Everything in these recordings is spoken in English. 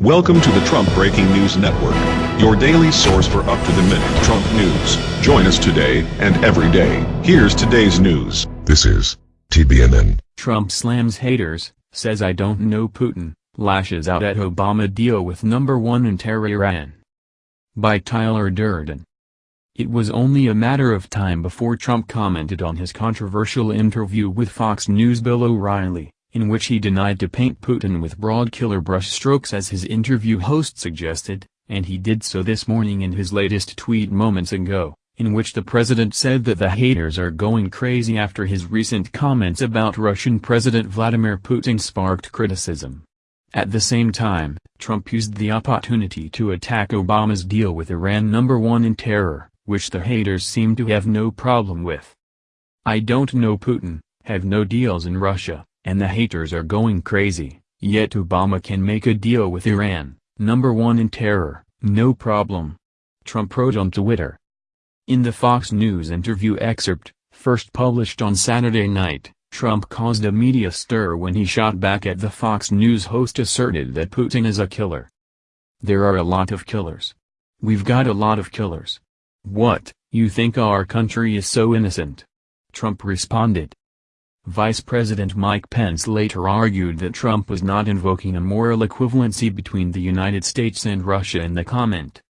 Welcome to the Trump Breaking News Network, your daily source for up-to-the-minute Trump news. Join us today and every day. Here's today's news. This is TBNN. Trump slams haters, says I don't know Putin, lashes out at Obama deal with number one in terror Iran. By Tyler Durden. It was only a matter of time before Trump commented on his controversial interview with Fox News' Bill O'Reilly in which he denied to paint Putin with broad killer brushstrokes as his interview host suggested, and he did so this morning in his latest tweet moments ago, in which the president said that the haters are going crazy after his recent comments about Russian President Vladimir Putin sparked criticism. At the same time, Trump used the opportunity to attack Obama's deal with Iran number one in terror, which the haters seem to have no problem with. I don't know Putin, have no deals in Russia, and the haters are going crazy, yet Obama can make a deal with Iran, number one in terror, no problem. Trump wrote on Twitter. In the Fox News interview excerpt, first published on Saturday night, Trump caused a media stir when he shot back at the Fox News host asserted that Putin is a killer. There are a lot of killers. We've got a lot of killers. What, you think our country is so innocent? Trump responded. Vice President Mike Pence later argued that Trump was not invoking a moral equivalency between the United States and Russia in the comment.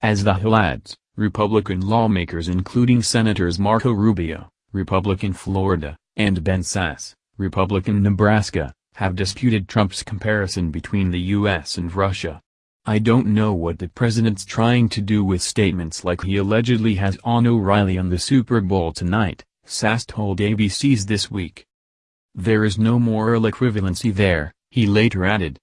As the Hill adds, Republican lawmakers including Senators Marco Rubio, Republican Florida, and Ben Sasse, Republican Nebraska, have disputed Trump's comparison between the U.S. and Russia. I don't know what the president's trying to do with statements like he allegedly has on O'Reilly on the Super Bowl tonight, Sasse told ABC's This Week. There is no moral equivalency there, he later added.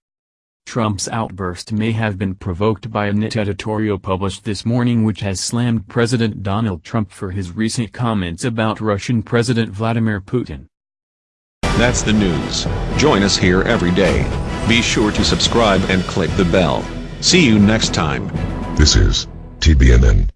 Trump's outburst may have been provoked by a NIT editorial published this morning which has slammed President Donald Trump for his recent comments about Russian President Vladimir Putin. That's the news. Join us here every day. Be sure to subscribe and click the bell. See you next time. This is TBNN.